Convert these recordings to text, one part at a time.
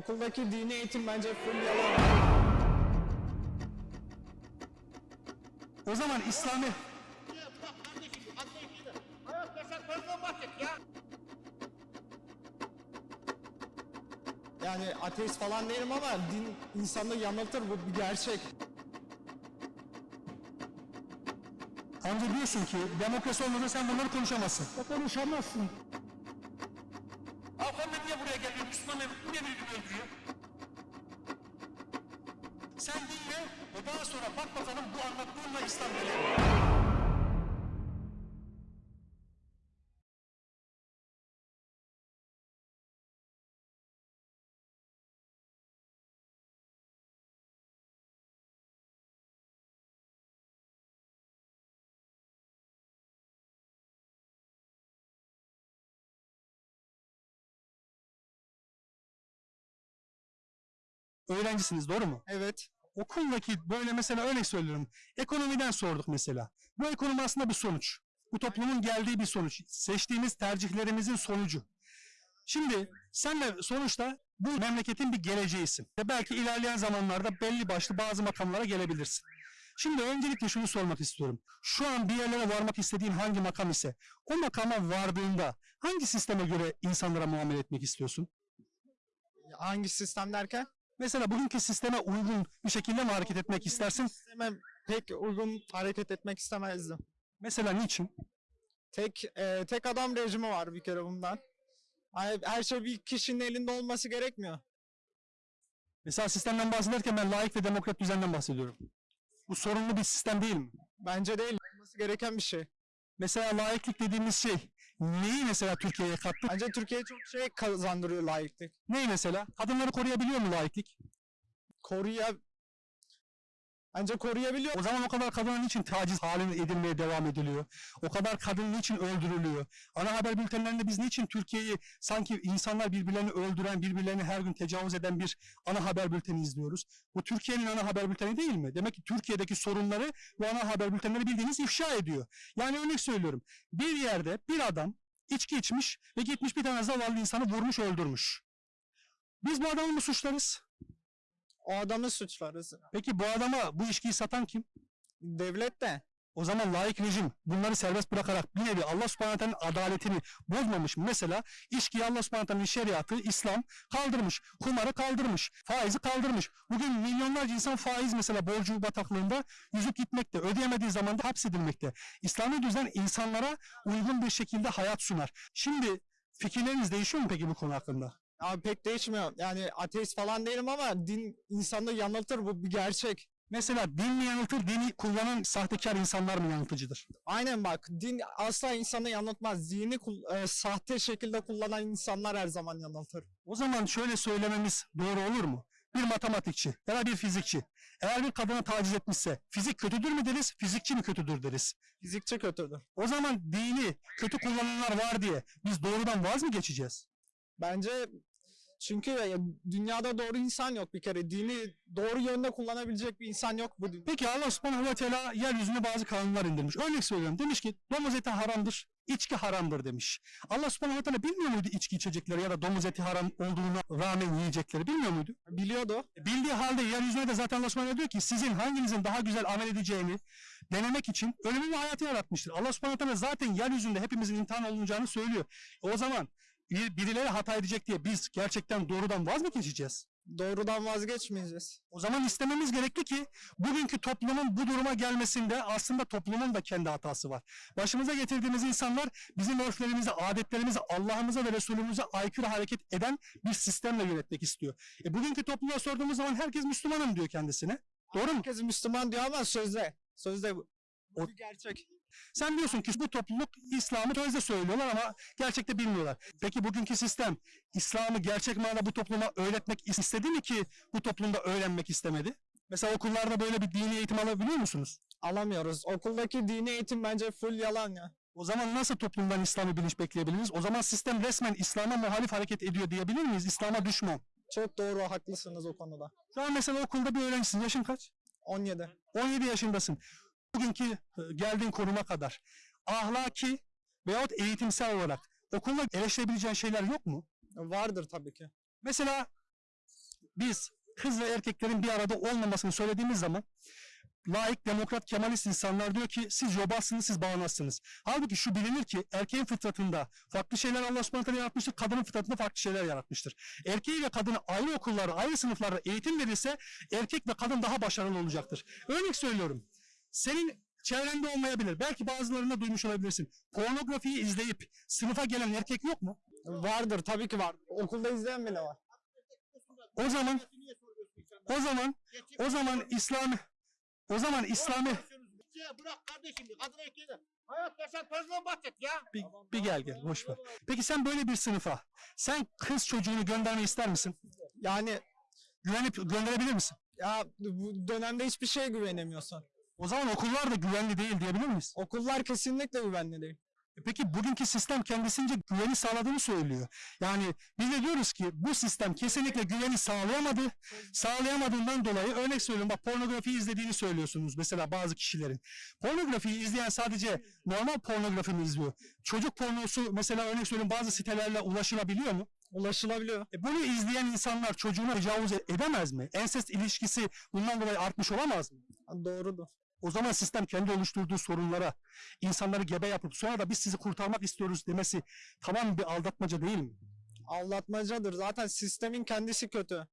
okuldaki dini eğitim bence full yalan. O zaman İslami. Yani ateist falan değilim ama din insanı yanıltır bu bir gerçek. amca diyorsun ki demokrasi olmasa sen bunları konuşamazsın. Konuşamazsın. Afganlar niye buraya geliyor? Müslümanlar niye birbirini öldürüyor? Sen dinle ve daha sonra bak bakalım bu anlattığınla İslam neler? Öğrencisiniz doğru mu? Evet. Okuldaki böyle mesela örnek söylüyorum. Ekonomiden sorduk mesela. Bu ekonomi aslında bir sonuç. Bu toplumun geldiği bir sonuç. Seçtiğimiz tercihlerimizin sonucu. Şimdi sen de sonuçta bu memleketin bir geleceğisin. Ve belki ilerleyen zamanlarda belli başlı bazı makamlara gelebilirsin. Şimdi öncelikle şunu sormak istiyorum. Şu an bir yerlere varmak istediğin hangi makam ise o makama vardığında hangi sisteme göre insanlara muamele etmek istiyorsun? Hangi sistem derken? Mesela bugünkü sisteme uygun bir şekilde mi hareket etmek istersin? Sisteme pek uygun hareket etmek istemezdim. Mesela niçin? Tek e, tek adam rejimi var bir kere bundan. Hani her şey bir kişinin elinde olması gerekmiyor. Mesela sistemden bahsederken ben layık ve demokrat düzenden bahsediyorum. Bu sorunlu bir sistem değil mi? Bence değil. Olması gereken bir şey. Mesela layıklık dediğimiz şey neyi mesela Türkiye'ye kattı? Bence Türkiye çok şey kazandırıyor layıklık. Neyi mesela? Kadınları koruyabiliyor mu layıklık? Koruya Bence koruyabiliyor. O zaman o kadar kadının için taciz haline edilmeye devam ediliyor? O kadar kadın niçin öldürülüyor? Ana haber bültenlerinde biz niçin Türkiye'yi sanki insanlar birbirlerini öldüren, birbirlerini her gün tecavüz eden bir ana haber bülteni izliyoruz? Bu Türkiye'nin ana haber bülteni değil mi? Demek ki Türkiye'deki sorunları bu ana haber bültenleri bildiğiniz ifşa ediyor. Yani örnek söylüyorum. Bir yerde bir adam içki içmiş ve gitmiş bir tane zavallı insanı vurmuş öldürmüş. Biz bu adamı mı suçlarız? O adamı suçlarız. Peki bu adama bu içkiyi satan kim? Devlet de. O zaman layık rejim bunları serbest bırakarak bir nevi Allah subhanahu adaletini bozmamış mı? Mesela içkiyi Allah subhanahu şeriatı, İslam kaldırmış. Kumarı kaldırmış. Faizi kaldırmış. Bugün milyonlarca insan faiz mesela borcu bataklığında yüzüp gitmekte. Ödeyemediği zaman da hapsedilmekte. İslami düzen insanlara uygun bir şekilde hayat sunar. Şimdi fikirleriniz değişiyor mu peki bu konu hakkında? Abi pek değişmiyor. Yani ateist falan değilim ama din insanı yanıltır bu bir gerçek. Mesela din mi yanıltır, dini kullanan sahtekar insanlar mı yanıltıcıdır? Aynen bak din asla insanı yanıltmaz. Dini e, sahte şekilde kullanan insanlar her zaman yanıltır. O zaman şöyle söylememiz doğru olur mu? Bir matematikçi ya da bir fizikçi eğer bir kadına taciz etmişse fizik kötüdür mü deriz, fizikçi mi kötüdür deriz? Fizikçi kötüdür. O zaman dini kötü kullananlar var diye biz doğrudan vaz mı geçeceğiz? Bence çünkü ya, dünyada doğru insan yok bir kere. Dini doğru yönde kullanabilecek bir insan yok bu dünyada. Peki Allah subhanahu ve teala yeryüzüne bazı kanunlar indirmiş. Örnek söylüyorum demiş ki domuz eti haramdır, içki haramdır demiş. Allah subhanahu ve teala bilmiyor muydu içki içecekleri ya da domuz eti haram olduğuna rağmen yiyecekleri bilmiyor muydu? Biliyordu. Bildiği halde yeryüzüne de zaten Allah subhanahu diyor ki sizin hanginizin daha güzel amel edeceğini denemek için ölümü ve hayatı yaratmıştır. Allah subhanahu teala zaten yeryüzünde hepimizin imtihan olunacağını söylüyor. O zaman bir- birileri hata edecek diye biz gerçekten doğrudan vaz mı geçeceğiz? Doğrudan vazgeçmeyeceğiz. O zaman istememiz gerekli ki bugünkü toplumun bu duruma gelmesinde aslında toplumun da kendi hatası var. Başımıza getirdiğimiz insanlar bizim örflerimizi, adetlerimizi, Allah'ımıza ve Resulümüze aykırı hareket eden bir sistemle yönetmek istiyor. E bugünkü topluma sorduğumuz zaman herkes Müslümanım diyor kendisine. Doğru mu? Herkes Müslüman diyor ama sözde. Sözde bu. O- bir gerçek. Sen diyorsun ki bu topluluk İslam'ı sözde söylüyorlar ama gerçekte bilmiyorlar. Peki bugünkü sistem İslam'ı gerçek manada bu topluma öğretmek istedi mi ki bu toplumda öğrenmek istemedi? Mesela okullarda böyle bir dini eğitim alabiliyor musunuz? Alamıyoruz. Okuldaki dini eğitim bence full yalan ya. O zaman nasıl toplumdan İslam'ı bilinç bekleyebiliriz? O zaman sistem resmen İslam'a muhalif hareket ediyor diyebilir miyiz? İslam'a düşman. Çok doğru haklısınız o konuda. Şu an mesela okulda bir öğrencisin. Yaşın kaç? 17. 17 yaşındasın. Bugünkü e, geldiğin konuma kadar ahlaki veyahut eğitimsel olarak okulda eleştirebileceğin şeyler yok mu? Vardır tabii ki. Mesela biz kız ve erkeklerin bir arada olmamasını söylediğimiz zaman laik, demokrat, kemalist insanlar diyor ki siz yobazsınız, siz bağnazsınız. Halbuki şu bilinir ki erkeğin fıtratında farklı şeyler Allah subhanahu yaratmıştır, kadının fıtratında farklı şeyler yaratmıştır. Erkeği ve kadını ayrı okullarda, ayrı sınıflarda eğitim verilse erkek ve kadın daha başarılı olacaktır. Örnek söylüyorum. Senin çevrende olmayabilir. Belki bazılarında duymuş olabilirsin. Pornografiyi izleyip sınıfa gelen erkek yok mu? Vardır tabii ki var. Okulda izleyen bile var. O zaman o zaman o zaman İslam o zaman İslam'ı Ya bırak kardeşim kadın erkeği de. Hayat yaşam tarzından bahset ya. bir, bir gel gel boş ver. Peki sen böyle bir sınıfa sen kız çocuğunu göndermeyi ister misin? Yani Güvenip gönderebilir misin? ya bu dönemde hiçbir şeye güvenemiyorsun. O zaman okullar da güvenli değil diyebilir miyiz? Okullar kesinlikle güvenli değil. E Peki bugünkü sistem kendisince güveni sağladığını söylüyor. Yani biz de diyoruz ki bu sistem kesinlikle güveni sağlayamadı. Sağlayamadığından dolayı örnek söylüyorum bak pornografi izlediğini söylüyorsunuz mesela bazı kişilerin. Pornografiyi izleyen sadece normal pornografi mi izliyor? Çocuk pornosu mesela örnek söylüyorum bazı sitelerle ulaşılabiliyor mu? Ulaşılabiliyor. E bunu izleyen insanlar çocuğuna tecavüz e- edemez mi? Ensest ilişkisi bundan dolayı artmış olamaz mı? Doğrudur. O zaman sistem kendi oluşturduğu sorunlara insanları gebe yapıp sonra da biz sizi kurtarmak istiyoruz demesi tamam bir aldatmaca değil mi? Aldatmacadır. Zaten sistemin kendisi kötü.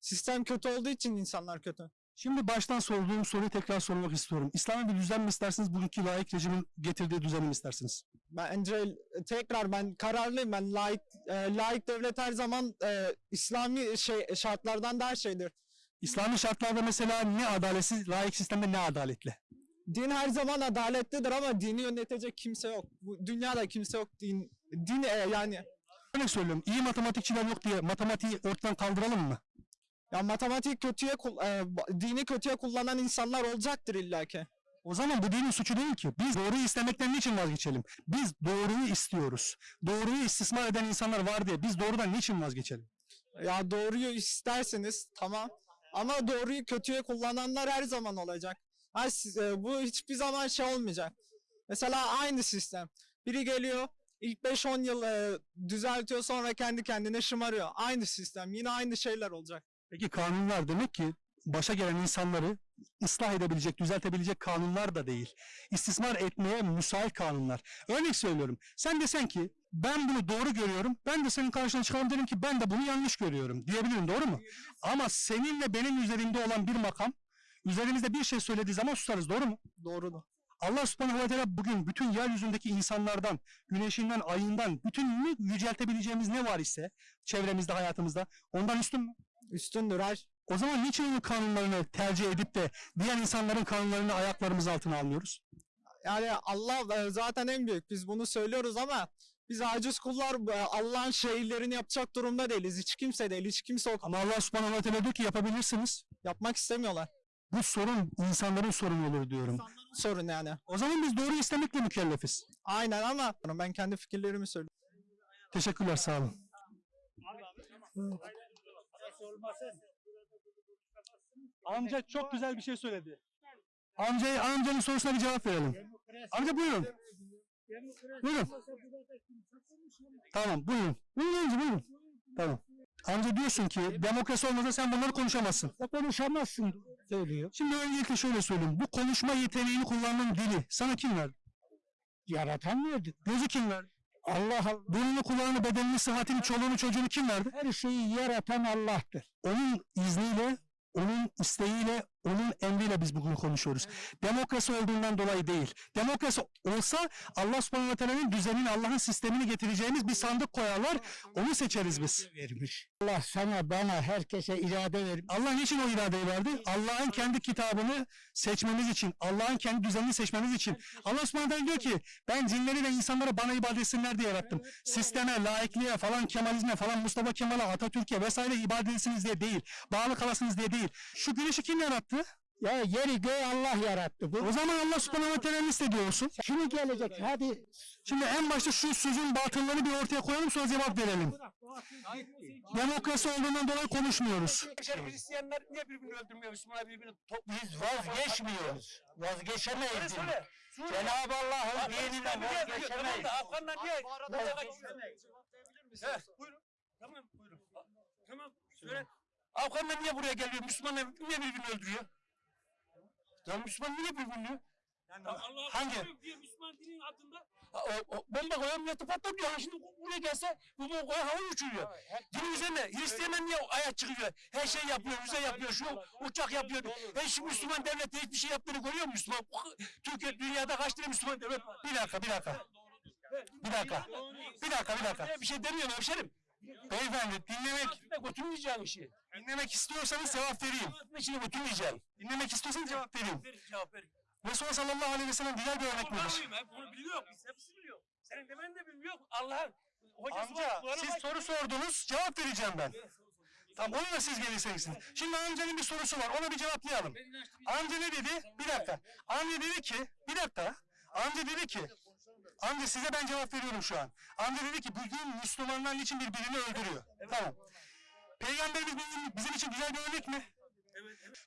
Sistem kötü olduğu için insanlar kötü. Şimdi baştan sorduğum soruyu tekrar sormak istiyorum. İslami bir düzen mi istersiniz, bugünkü layık rejimin getirdiği düzeni mi istersiniz? Bence tekrar ben kararlıyım. Ben laik, e, laik devlet her zaman e, İslami şey şartlardan daha şeydir. İslami şartlarda mesela ne adaletsiz, layık sistemde ne adaletli? Din her zaman adaletlidir ama dini yönetecek kimse yok. Bu dünyada kimse yok. Din, din e, yani Örnek söylüyorum, iyi matematikçiler yok diye matematiği ortadan kaldıralım mı? ya matematik kötüye e, dini kötüye kullanan insanlar olacaktır illaki. O zaman bu dinin suçu değil ki. Biz doğruyu istemekten niçin vazgeçelim? Biz doğruyu istiyoruz. Doğruyu istismar eden insanlar var diye biz doğrudan niçin vazgeçelim? Ya doğruyu isterseniz tamam ama doğruyu kötüye kullananlar her zaman olacak. E, bu hiçbir zaman şey olmayacak. Mesela aynı sistem. Biri geliyor ilk 5-10 yıl e, düzeltiyor sonra kendi kendine şımarıyor. Aynı sistem yine aynı şeyler olacak. Peki kanunlar demek ki başa gelen insanları ıslah edebilecek, düzeltebilecek kanunlar da değil. İstismar etmeye müsait kanunlar. Örnek söylüyorum. Sen desen ki ben bunu doğru görüyorum. Ben de senin karşına çıkarım derim ki ben de bunu yanlış görüyorum. Diyebilirim doğru mu? Ama seninle benim üzerimde olan bir makam üzerimizde bir şey söylediği zaman susarız doğru mu? Doğrudur. Allah subhanahu ve teala bugün bütün yeryüzündeki insanlardan, güneşinden, ayından, bütününü yüceltebileceğimiz ne var ise çevremizde, hayatımızda ondan üstün mü? Üstündür her. O zaman niçin onun kanunlarını tercih edip de diğer insanların kanunlarını ayaklarımız altına almıyoruz? Yani Allah e, zaten en büyük. Biz bunu söylüyoruz ama biz aciz kullar e, Allah'ın şeylerini yapacak durumda değiliz. Hiç kimse değil. Hiç kimse o Ama Allah subhanahu ve teala diyor ki yapabilirsiniz. yapmak istemiyorlar. Bu sorun insanların sorunu olur diyorum. Sorun yani. O zaman biz doğru istemekle mükellefiz. Aynen ama ben kendi fikirlerimi söylüyorum. Teşekkürler sağ olun. Amca çok güzel bir şey söyledi. Amcayı, amcanın sorusuna bir cevap verelim. Amca buyurun. Buyurun. Tamam buyurun. Buyurun amca buyurun. Tamam. Amca diyorsun ki demokrasi olmasa sen bunları konuşamazsın. konuşamazsın söylüyor. Şimdi öncelikle şöyle söyleyeyim. Bu konuşma yeteneğini kullandığın dili sana kim verdi? Yaratan verdi. Gözü kim verdi? Allah Allah. Burnunu, kulağını, bedenini, sıhhatini, çoluğunu, çocuğunu kim verdi? Her şeyi yaratan Allah'tır. Onun izniyle, onun isteğiyle, onun emriyle biz bugün konuşuyoruz. Demokrasi olduğundan dolayı değil. Demokrasi olsa Allah subhanahu ve teala'nın düzenini, Allah'ın sistemini getireceğimiz bir sandık koyarlar. Onu seçeriz biz. Vermiş. Allah sana, bana, herkese irade vermiş. Allah niçin o iradeyi verdi? Allah'ın kendi kitabını seçmemiz için, Allah'ın kendi düzenini seçmemiz için. Allah subhanahu ve teala diyor ki ben cinleri ve insanları bana ibadet etsinler diye yarattım. Sisteme, laikliğe falan, Kemalizme falan, Mustafa Kemal'e, Atatürk'e vesaire ibadet etsiniz diye değil. Bağlı kalasınız diye değil. Şu güneşi kim yarattı? Ya yeri göğü Allah yarattı. Bu O zaman Allah subhanahu ve teala istediyor olsun. şimdi gelecek. Hadi Şimdi en başta şu sözün batıllarını bir ortaya koyalım sonra cevap verelim. Demokrasi olduğundan dolayı konuşmuyoruz. Hristiyanlar niye birbirini öldürmüyor? Müslümanlar birbirini biz vazgeçmiyoruz. Vazgeçemeyiz. Cenab-ı Allah'ın dininden vazgeçemeyiz. Afganlar niye? Cevap verebilir misiniz? He, buyurun. Tamam buyurun. Tamam söyle. Afganlar niye buraya geliyor? Müslümanlar niye birbirini öldürüyor? Ya Müslüman niye birbirini? Yani Allah hangi? diyor Müslüman dinin adında. O, o, bomba koyan patlatıyor. Ha, Şimdi buraya gelse bomba koyan havaya uçuruyor. Din üzerine Hristiyanlar niye ayak çıkıyor? Her şey yapıyor, müze yapıyor, şu uçak yapıyor. Her şu Müslüman devlet hiçbir şey yaptığını görüyor mu Müslüman? Türkiye dünyada kaç tane Müslüman devlet? Bir dakika, bir dakika. Bir dakika. Bir dakika, bir dakika. Bir şey demiyorum hemşerim. Beyefendi dinlemek Götürmeyeceğim işi. Dinlemek istiyorsanız cevap vereyim. İçine götürmeyeceğim. Dinlemek istiyorsanız cevap vereyim. Ver cevap ver. Resulullah sallallahu aleyhi ve sellem güzel bir örnek hep bunu biliyor. Biz hepsi biliyor. Senin demen de bilmiyor. Allah'ın hocası Amca var. Kur'an'a siz soru sordunuz cevap vereceğim ben. Tamam onu da siz gelirseniz. Şimdi amcanın bir sorusu var ona bir cevaplayalım. Amca ne dedi? Bir dakika. Amca dedi ki bir dakika. Amca dedi ki Amca size ben cevap veriyorum şu an. Amca dedi ki bugün Müslümanlar için birbirini öldürüyor. Tamam. Peygamberimiz bizim, için güzel bir örnek mi?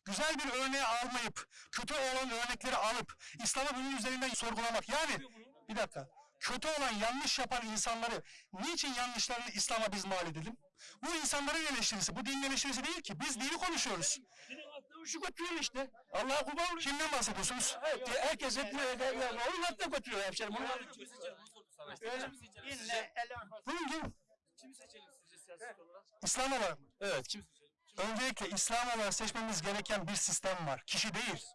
Güzel bir örneği almayıp, kötü olan örnekleri alıp, İslam'ı bunun üzerinden sorgulamak. Yani bir dakika. Kötü olan yanlış yapan insanları niçin yanlışlarını İslam'a biz mal edelim? Bu insanların eleştirisi, bu dinin eleştirisi değil ki. Biz dini konuşuyoruz. Şu götürüyor işte. Allah'a kurban olayım. Kimden bahsediyorsunuz? Evet, herkes hep onun hatta götürüyor hemşerim. Onun Kimi İslam olarak mı? Evet, kim seçelim? Öncelikle İslam olarak seçmemiz gereken bir sistem var. Kişi değil.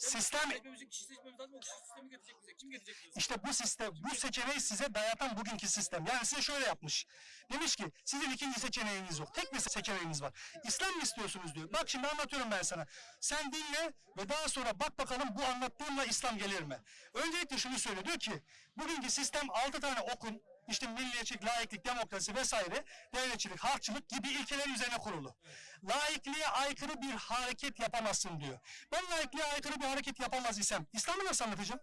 Sistem Hepimizin kişi seçmemiz lazım. O kişi sistemi getirecek bize. Kim getirecek bize? işte bu sistem, bu seçeneği size dayatan bugünkü sistem. Yani size şöyle yapmış. Demiş ki sizin ikinci seçeneğiniz yok. Tek bir seçeneğiniz var. İslam mı istiyorsunuz diyor. Bak şimdi anlatıyorum ben sana. Sen dinle ve daha sonra bak bakalım bu anlattığımla İslam gelir mi? Öncelikle şunu söylüyor. Diyor ki bugünkü sistem altı tane okun işte milliyetçilik, laiklik, demokrasi vesaire, devletçilik, halkçılık gibi ilkeler üzerine kurulu. Laikliğe aykırı bir hareket yapamazsın diyor. Ben laikliğe aykırı bir hareket yapamaz isem İslam'ı nasıl anlatacağım?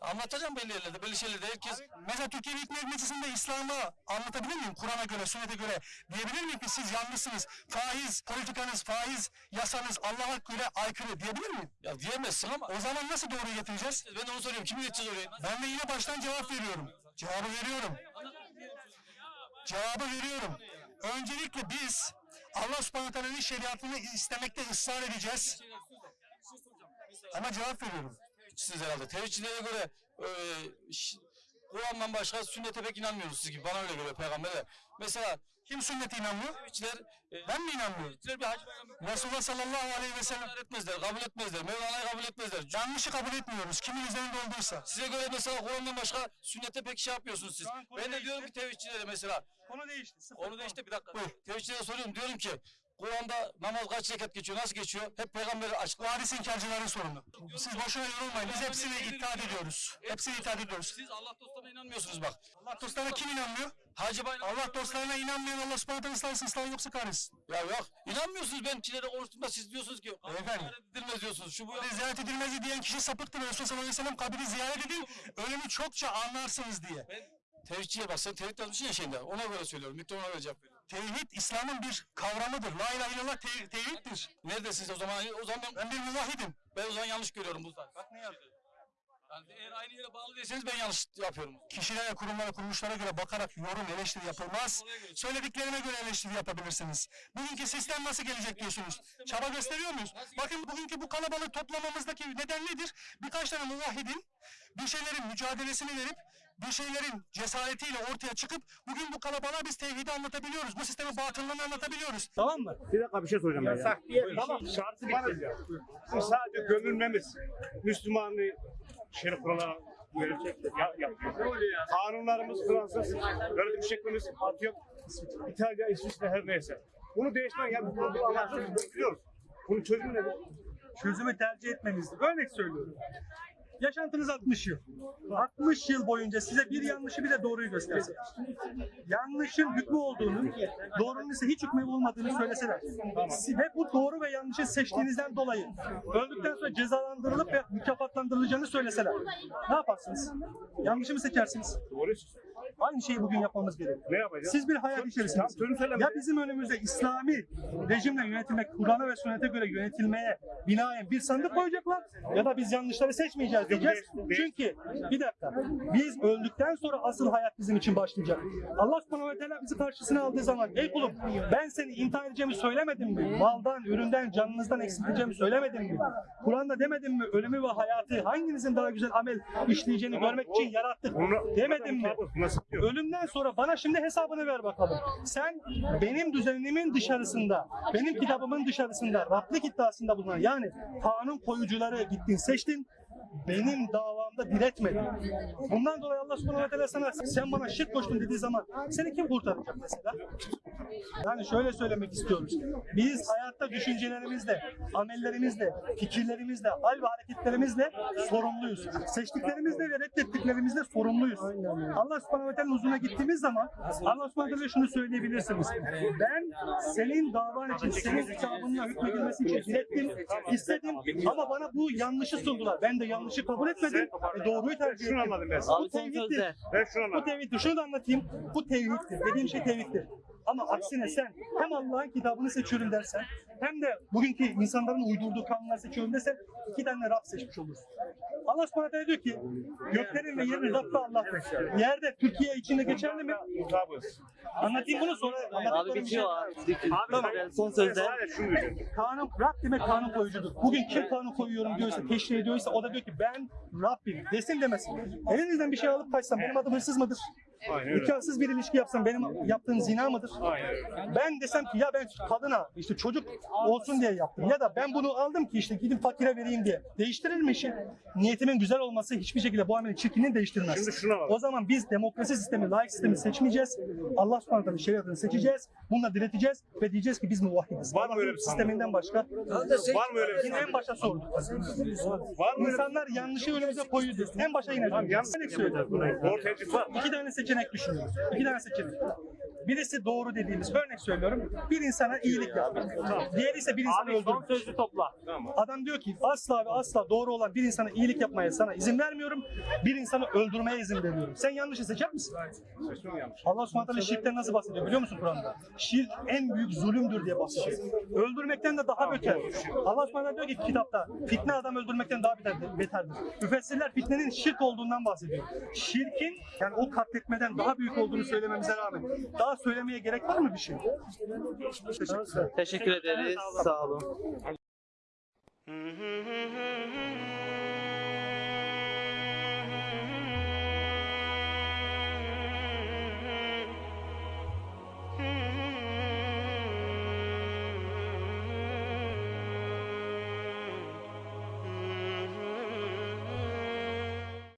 Anlatacağım belli yerlerde, belli şeylerde. Herkes Mesela Türkiye Büyük Millet Meclisi'nde İslam'ı anlatabilir miyim? Kur'an'a göre, sünnete göre diyebilir miyim ki siz yanlışsınız? Faiz politikanız, faiz yasanız Allah'a göre aykırı diyebilir miyim? ya diyemezsin ama O zaman nasıl doğru getireceğiz? ben de onu soruyorum. Kimi geçeceğiz oraya? Ben de yine baştan cevap veriyorum. Cevabı veriyorum. Cevabı veriyorum. Öncelikle biz Allah subhanahu teala'nın şeriatını istemekte ısrar edeceğiz. Ama cevap veriyorum. Siz herhalde. Tevhidçilere göre e, Kur'an'dan başka sünnete pek inanmıyoruz siz gibi. Bana öyle göre peygamberler. Mesela Kim sünnete inanmıyor? Tevhidçiler e, Ben mi inanmıyorum? Tevhidçiler bir hacı bayramı Resulullah sallallahu aleyhi ve sellem kabul etmezler, kabul etmezler. Mevlana'yı kabul etmezler. yanlışı kabul etmiyoruz. Kimin üzerinde olduysa. Size göre mesela Kur'an'dan başka sünnete pek şey yapmıyorsunuz siz. Ben de diyorum ki tevhidçilere mesela. Konu değişti. Onu da işte bir dakika. Tevhidçilere soruyorum. Diyorum ki Kur'an'da namaz kaç rekat geçiyor, nasıl geçiyor? Hep peygamberi açık. Bu hadis inkarcıların sorunu. Siz boşuna yorulmayın. Biz hepsini itaat ediyoruz. Hepsini itaat ediyoruz. Siz Allah dostlarına inanmıyorsunuz bak. Allah dostlarına kim inanmıyor? Hacı Bayram. Allah dostlarına inanmayan Allah subhanahu teala ıslah yoksa kahretsin. Ya yok. İnanmıyorsunuz ben kilere konuştuğumda siz diyorsunuz ki. Beyefendi. Edilmez diyorsunuz. Şu bu. Kabri ziyaret edilmez diyen kişi sapıktır. Resulullah sallallahu aleyhi ve sellem kabri ziyaret edin. Ölümü çokça anlarsınız diye. Tevhidçiye bak sen tevhid yazmışsın ya şeyinde. Ona göre söylüyorum. Miktar ona göre cevap veriyorum. Tevhid İslam'ın bir kavramıdır. La ilahe illallah te- tevhiddir. Neredesiniz o zaman? O zaman ben, Ben bir muvahidim. ben o zaman yanlış görüyorum bu zaten. Bak ne yazıyor. Yani eğer aynı yere bağlı değilseniz ben yanlış yapıyorum. Kişilere, kurumlara, kuruluşlara göre bakarak yorum, eleştiri yapılmaz. Söylediklerine göre eleştiri yapabilirsiniz. Bugünkü sistem nasıl gelecek diyorsunuz? Çaba gösteriyor muyuz? Bakın bugünkü bu kalabalık toplamamızdaki neden nedir? Birkaç tane muvahhidin bir şeylerin mücadelesini verip bir şeylerin cesaretiyle ortaya çıkıp bugün bu kalabalığa biz tevhidi anlatabiliyoruz. Bu sistemin batıllığını anlatabiliyoruz. Tamam mı? Bir dakika bir şey soracağım ben ya. Yasak diye bir Tamam. şey. Şartı bitti. Sadece gömülmemiz Müslümanlığı şerif kuralına görecek ya, yapıyor. Kanunlarımız Fransız, öğretim şeklimiz atıyorum. İtalya, İsviçre her neyse. Bunu değiştirmek yani bu konuda anlatıyoruz, biliyoruz. Bunun çözümü nedir? çözümü tercih etmenizdir. Örnek söylüyorum. Yaşantınız 60 yıl. 60 yıl boyunca size bir yanlışı bir de doğruyu gösterse. Yanlışın hükmü olduğunu, doğrunun ise hiç hükmü olmadığını söyleseler. Ve bu doğru ve yanlışı seçtiğinizden dolayı öldükten sonra cezalandırılıp ve mükafatlandırılacağını söyleseler. Ne yaparsınız? Yanlışı mı seçersiniz? Doğru. Aynı şeyi bugün yapmamız gerekiyor. Ne yapacağız? Siz bir hayal içerisindesiniz. Ya bizim önümüzde İslami rejimle yönetilmek, Kur'an'a ve sünnete göre yönetilmeye binaen bir sandık koyacaklar ya da biz yanlışları seçmeyeceğiz diyeceğiz. Çünkü bir dakika biz öldükten sonra asıl hayat bizim için başlayacak. Allah subhanahu ve teala bizi karşısına aldığı zaman ey kulum ben seni imtihan edeceğimi söylemedim mi? Maldan, üründen, canınızdan eksilteceğimi söylemedim mi? Kur'an'da demedim mi? Ölümü ve hayatı hanginizin daha güzel amel işleyeceğini görmek için yarattık. Demedim mi? Ölümden sonra bana şimdi hesabını ver bakalım. Sen benim düzenimin dışarısında, benim kitabımın dışarısında, Rablik iddiasında bulunan yani kanun koyucuları gittin seçtin, benim davamda diretmedin. Bundan dolayı Allah subhanahu teala sana sen bana şirk koştun dediği zaman seni kim kurtaracak mesela? Yani şöyle söylemek istiyoruz. Biz hayatta düşüncelerimizle, amellerimizle, fikirlerimizle, hal ve hareketlerimizle sorumluyuz. Seçtiklerimizle ve reddettiklerimizle sorumluyuz. Allah subhanahu teala'nın huzuruna gittiğimiz zaman Allah subhanahu teala şunu söyleyebilirsiniz. Ben senin davan için, senin kitabınla hükmedilmesi için direttim, istedim ama bana bu yanlışı sundular. Ben de yanlışı kabul etmedim ve doğruyu tercih Şunu ettim. anladım ben. Bu tevhiddir. Ben şunu Bu anladım. tevhiddir. Şunu da anlatayım. Bu tevhiddir. Dediğim şey tevhiddir. Ama aksine sen hem Allah'ın kitabını seçiyorum dersen hem de bugünkü insanların uydurduğu kanunları seçiyorum dersen iki tane Rab seçmiş olursun. Allah subhanahu diyor ki göklerin ve yerin Rabbi Allah'tır. Yerde Türkiye içinde geçerli mi? Anlatayım bunu sonra. Abi bitiyor abi. Tamam. Son sözde. Kanun, Rab demek kanun koyucudur. Bugün kim kanun koyuyorum diyorsa, teşri ediyorsa o da diyor ki ben Rabbim desin demesin. Elinizden bir şey alıp kaçsam benim adım hırsız mıdır? Aynen öyle. Nikahsız bir ilişki yapsam benim yaptığım zina mıdır? Aynen öyle. Ben desem ki ya ben kadına işte çocuk olsun diye yaptım ya da ben bunu aldım ki işte gidip fakire vereyim diye. Değiştirir mi işi? Niyetimin güzel olması hiçbir şekilde bu ameli çirkinliğini değiştirmez. Şimdi şuna bak. O zaman biz demokrasi sistemi, layık sistemi seçmeyeceğiz. Allah subhanahu teala şeriatını seçeceğiz. Bununla direteceğiz ve diyeceğiz ki biz muvahhidiz. Var mı öyle bir sisteminden başka. Var mı öyle bir en başa sorduk. Var mı İnsanlar yanlışı önümüze koyuyordu. En başa yine. Tamam yanlış. Ortaya çık var. İki tane seçenek düşünüyoruz. İki tane seçenek. Birisi doğru dediğimiz, örnek söylüyorum. Bir insana iyilik yap. Diğeri ise bir insanı öldürmek. sözlü topla. Adam diyor ki asla ve asla doğru olan bir insana iyilik yapmaya sana izin vermiyorum. Bir insanı öldürmeye izin veriyorum. Sen yanlışı seçer misin? Allah subhanahu teala şirkten nasıl bahsediyor biliyor musun Kur'an'da? Şirk en büyük zulümdür diye bahsediyor. Öldürmekten de daha beter. Allah subhanahu teala diyor ki kitapta fitne adam öldürmekten daha beterdir. beterdir. Müfessirler fitnenin şirk olduğundan bahsediyor. Şirkin yani o katletmeden daha büyük olduğunu söylememize rağmen daha söylemeye gerek var mı bir şey? Teşekkür. Teşekkür ederiz. Sağ olun.